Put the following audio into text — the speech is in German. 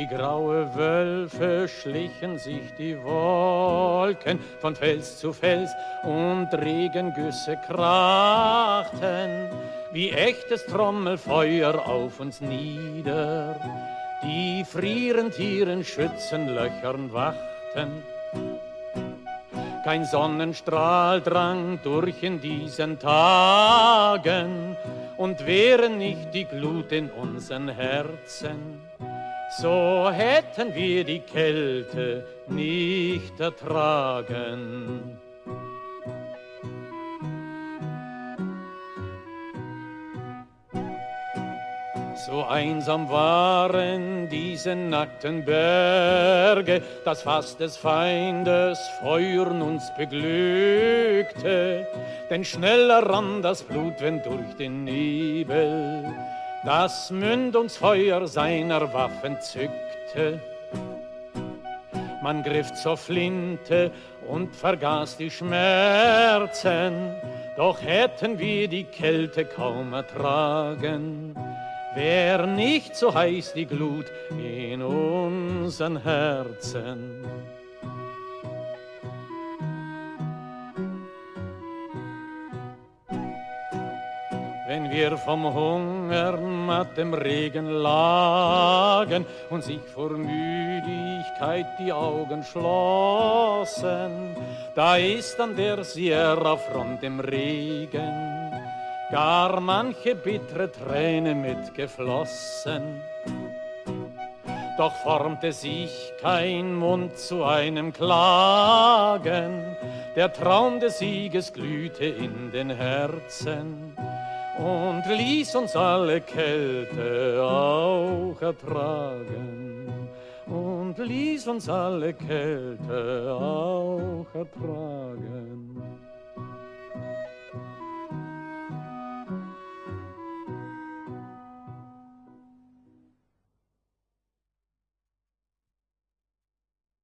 Wie graue Wölfe schlichen sich die Wolken von Fels zu Fels und Regengüsse krachten, wie echtes Trommelfeuer auf uns nieder, die frierend ihren Schützenlöchern wachten. Kein Sonnenstrahl drang durch in diesen Tagen und wäre nicht die Glut in unseren Herzen, so hätten wir die Kälte nicht ertragen. So einsam waren diese nackten Berge, dass fast des Feindes Feuern uns beglückte. Denn schneller rann das Blut, wenn durch den Nebel das Mündungsfeuer seiner Waffen zückte. Man griff zur Flinte und vergaß die Schmerzen, doch hätten wir die Kälte kaum ertragen wär nicht so heiß die Glut in unseren Herzen. Wenn wir vom Hunger matt im Regen lagen und sich vor Müdigkeit die Augen schlossen, da ist an der Sierra Front im Regen gar manche bittere Träne mitgeflossen. Doch formte sich kein Mund zu einem Klagen, der Traum des Sieges glühte in den Herzen und ließ uns alle Kälte auch ertragen und ließ uns alle Kälte auch ertragen.